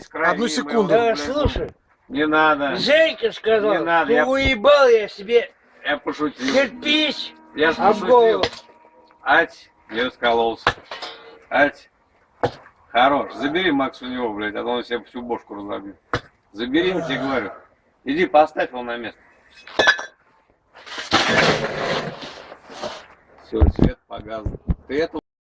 весь. Одну секунду. Да, слушай, Не надо. Женька сказал, Не надо, ты я- уебал я себе Я пошутил. кирпич Я об голову. пошутил. Ать, я раскололся. Ать. Хорош. Забери Макс у него, блядь, а то он себе всю бошку разобьет. Забери, я тебе говорю. Иди, поставь его на место. Все, свет погас. Ты это